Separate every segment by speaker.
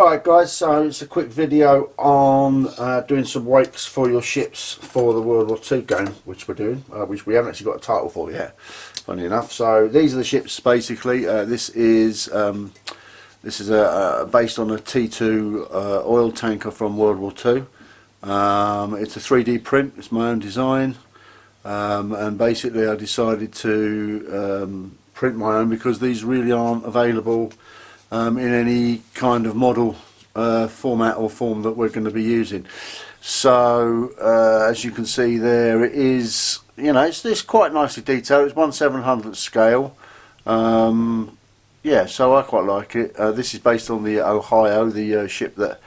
Speaker 1: Alright guys, so it's a quick video on uh, doing some wakes for your ships for the World War II game, which we're doing, uh, which we haven't actually got a title for yet, funny enough. So these are the ships basically. Uh, this is um, this is a, a, based on a T2 uh, oil tanker from World War II. Um, it's a 3D print, it's my own design, um, and basically I decided to um, print my own because these really aren't available um, in any kind of model uh, format or form that we're going to be using. So uh, as you can see there it is, you know, it's, it's quite nicely detailed, it's 1 700th scale. Um, yeah, so I quite like it. Uh, this is based on the Ohio, the uh, ship that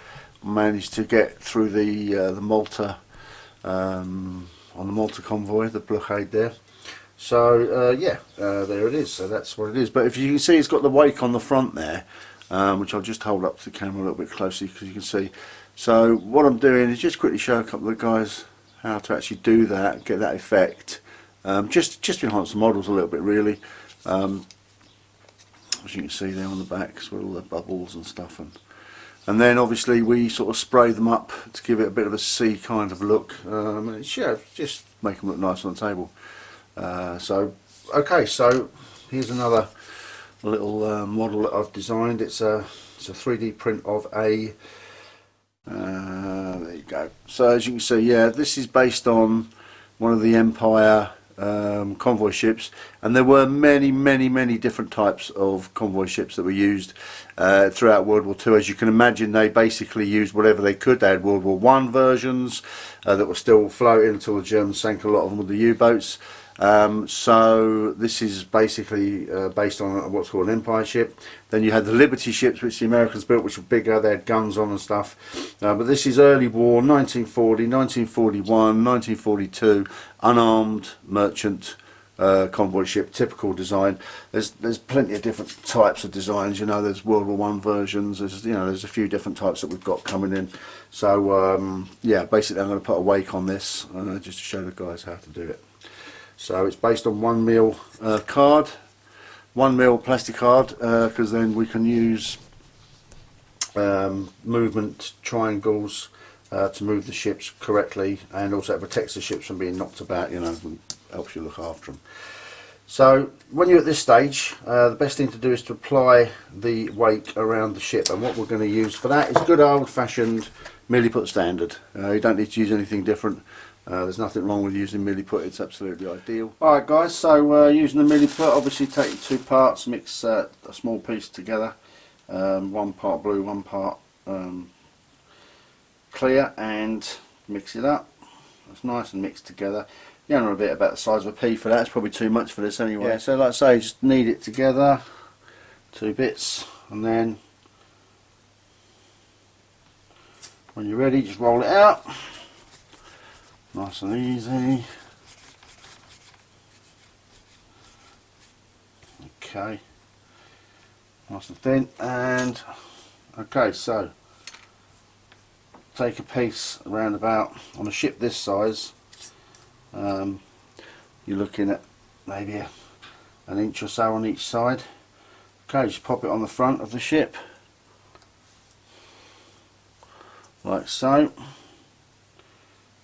Speaker 1: managed to get through the uh, the Malta um, on the Malta convoy, the blockade there. So uh, yeah, uh, there it is. So that's what it is. But if you can see, it's got the wake on the front there, um, which I'll just hold up to the camera a little bit closely because you can see. So what I'm doing is just quickly show a couple of guys how to actually do that, get that effect. Um, just just enhance the models a little bit, really. Um, as you can see there on the backs with all the bubbles and stuff and and then obviously we sort of spray them up to give it a bit of a sea kind of look um, and it's, yeah, just make them look nice on the table. Uh, so okay so here's another little uh, model that I've designed. It's a it's a 3d print of a uh, there you go. So as you can see yeah this is based on one of the Empire um, convoy ships and there were many many many different types of convoy ships that were used uh, throughout World War II as you can imagine they basically used whatever they could. They had World War One versions uh, that were still floating until the Germans sank a lot of them with the U-boats um, so this is basically uh, based on what's called an Empire ship. Then you had the Liberty ships which the Americans built which were bigger, they had guns on and stuff. Uh, but this is early war, 1940, 1941, 1942, unarmed merchant uh, convoy ship, typical design. There's there's plenty of different types of designs. You know, there's World War One versions. There's you know there's a few different types that we've got coming in. So um, yeah, basically I'm going to put a wake on this uh, just to show the guys how to do it. So it's based on one mil uh, card, one mil plastic card, because uh, then we can use um, movement triangles uh, to move the ships correctly, and also it protects the ships from being knocked about. You know, helps you look after them. So when you're at this stage, uh, the best thing to do is to apply the wake around the ship, and what we're going to use for that is good old-fashioned milliput standard. Uh, you don't need to use anything different. Uh, there's nothing wrong with using milliput, it's absolutely ideal. Alright guys, so uh, using the milliput, obviously take two parts, mix uh, a small piece together, um, one part blue, one part um, clear and mix it up. It's nice and mixed together. You know a bit about the size of a pea for that, it's probably too much for this anyway. Yeah. So like I say, just knead it together, two bits, and then when you're ready, just roll it out nice and easy. Okay. Nice and thin and okay so take a piece around about on a ship this size um, you're looking at maybe a, an inch or so on each side. Okay just pop it on the front of the ship. Like so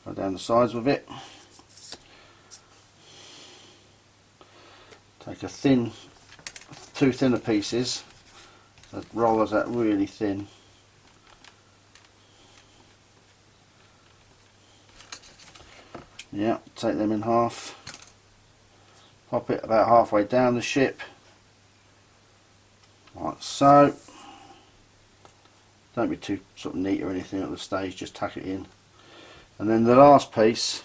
Speaker 1: go down the sides with it. Take a thin two thinner pieces that rollers that really thin. Yeah take them in half. Pop it about halfway down the ship. Like so. Don't be too sort of neat or anything at the stage just tuck it in and then the last piece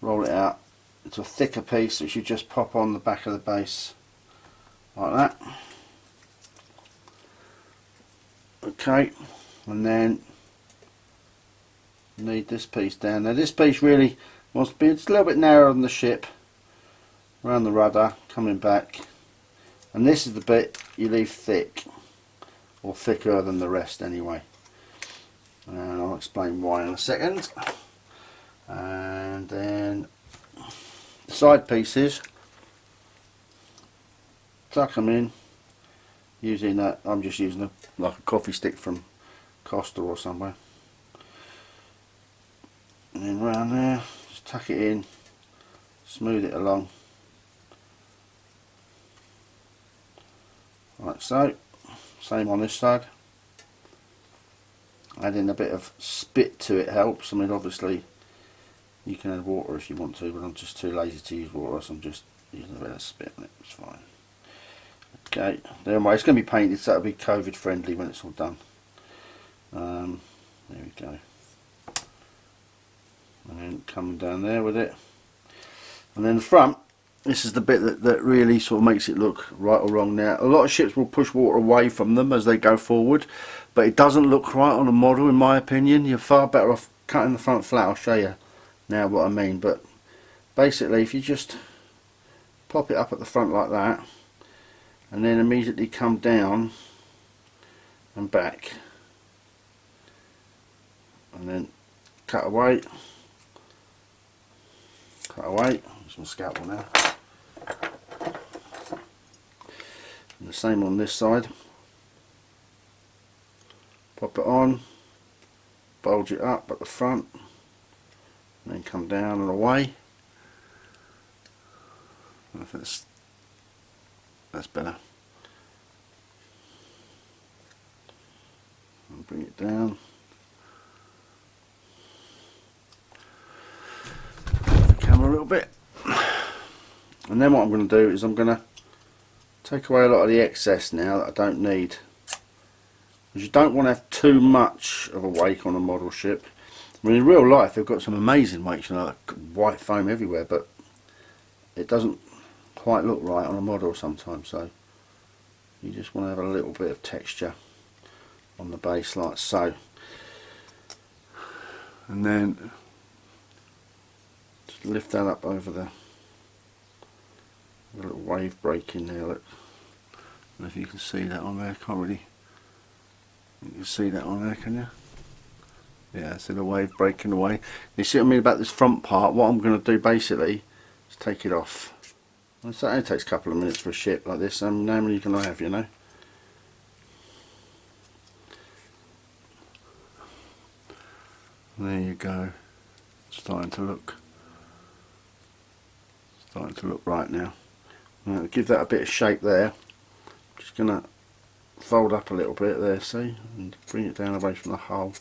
Speaker 1: roll it out into a thicker piece which you just pop on the back of the base like that. Okay and then knead this piece down. Now this piece really wants to be it's a little bit narrower than the ship around the rudder coming back. And this is the bit you leave thick or thicker than the rest anyway and I'll explain why in a second. And then side pieces. Tuck them in. Using that I'm just using a like a coffee stick from Costa or somewhere. And then round there just tuck it in. Smooth it along. Like so. Same on this side adding a bit of spit to it helps. I mean obviously you can add water if you want to but I'm just too lazy to use water so I'm just using a bit of spit on it. It's fine. Okay. Anyway it's going to be painted so it'll be COVID friendly when it's all done. Um, there we go. And then coming down there with it. And then the front this is the bit that, that really sort of makes it look right or wrong. Now a lot of ships will push water away from them as they go forward but it doesn't look right on a model in my opinion. You're far better off cutting the front flat I'll show you now what I mean. But basically if you just pop it up at the front like that and then immediately come down and back and then cut away. Cut away. My scalpel now and the same on this side. Pop it on. Bulge it up at the front. Then come down and away. I think that's, that's better. And bring it down. The camera a little bit. And then what I'm going to do is I'm going to take away a lot of the excess now that I don't need because you don't want to have too much of a wake on a model ship I mean in real life they've got some amazing wakes know like white foam everywhere but it doesn't quite look right on a model sometimes so you just want to have a little bit of texture on the base like so and then just lift that up over the little wave break in there. Look. Know if you can see that on there. Can't really. You can see that on there, can you? Yeah, see the wave breaking away. You see what I mean about this front part? What I'm going to do basically is take it off. And so it only takes a couple of minutes for a ship like this. And um, normally you can I have, you know. There you go. starting to look starting to look right now. Right, give that a bit of shape there. Just gonna fold up a little bit there, see, and bring it down away from the hull.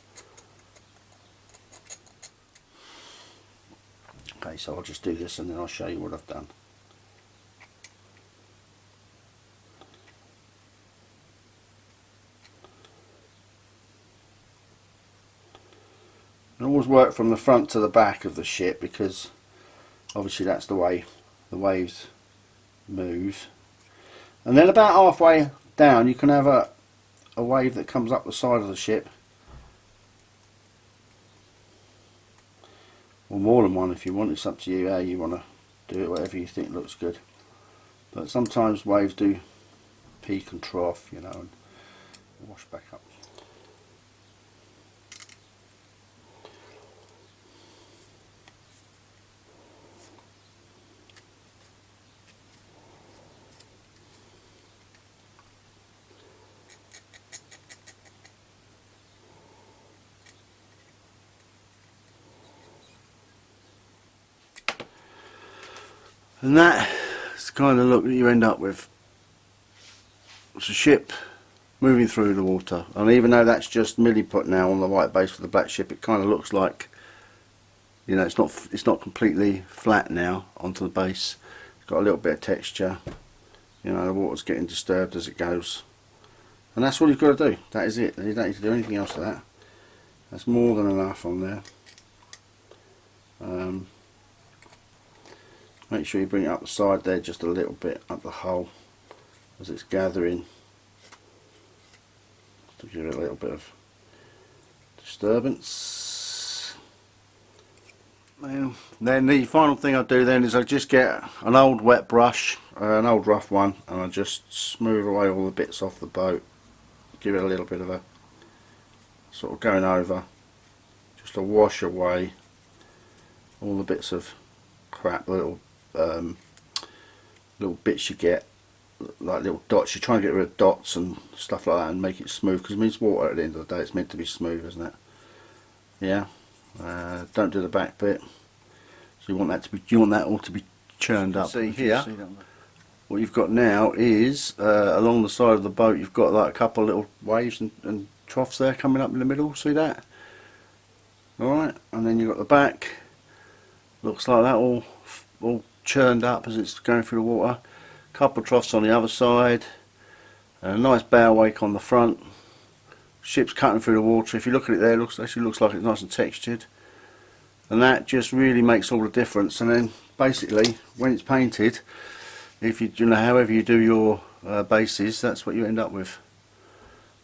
Speaker 1: Okay, so I'll just do this and then I'll show you what I've done. I always work from the front to the back of the ship because obviously that's the way the waves move and then about halfway down you can have a, a wave that comes up the side of the ship. Or more than one if you want. It's up to you how you want to do it whatever you think looks good. But sometimes waves do peak and trough you know and wash back up And that's the kind of look that you end up with. It's a ship moving through the water. And even though that's just milliput now on the white base for the black ship, it kind of looks like, you know, it's not it's not completely flat now onto the base. It's got a little bit of texture. You know, the water's getting disturbed as it goes. And that's all you've got to do. That is it. You don't need to do anything else to that. That's more than enough on there. Um, make sure you bring it up the side there just a little bit up the hole as it's gathering. To give it a little bit of disturbance. And then the final thing I do then is I just get an old wet brush uh, an old rough one and I just smooth away all the bits off the boat. Give it a little bit of a sort of going over. Just to wash away all the bits of crap little um, little bits you get like little dots. You're trying to get rid of dots and stuff like that and make it smooth because it means water at the end of the day. It's meant to be smooth, isn't it? Yeah. Uh, don't do the back bit. So you want that to be. You want that all to be churned up. See here. What you've got now is uh, along the side of the boat. You've got like a couple of little waves and, and troughs there coming up in the middle. See that? All right, and then you've got the back. Looks like that all all churned up as it's going through the water. Couple troughs on the other side. and A nice bow wake on the front. Ship's cutting through the water. If you look at it there, it looks actually looks like it's nice and textured. And that just really makes all the difference. And then basically, when it's painted, if you, you know, however you do your uh, bases, that's what you end up with.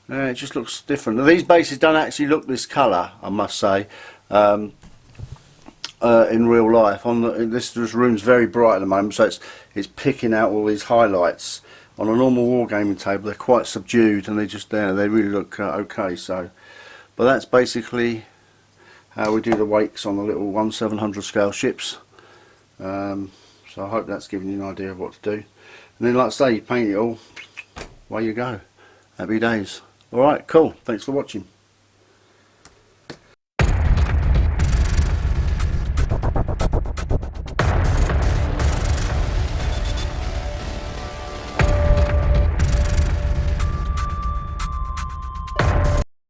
Speaker 1: Uh, it just looks different. Now, these bases don't actually look this colour, I must say. Um, uh, in real life. On the, this, this room's very bright at the moment, so it's it's picking out all these highlights. On a normal wargaming table, they're quite subdued, and they just there. They really look uh, okay. So, but that's basically how we do the wakes on the little 1 700 scale ships. Um, so I hope that's given you an idea of what to do. And then, like I say, you paint it all. Away you go. Happy days. All right, cool. Thanks for watching.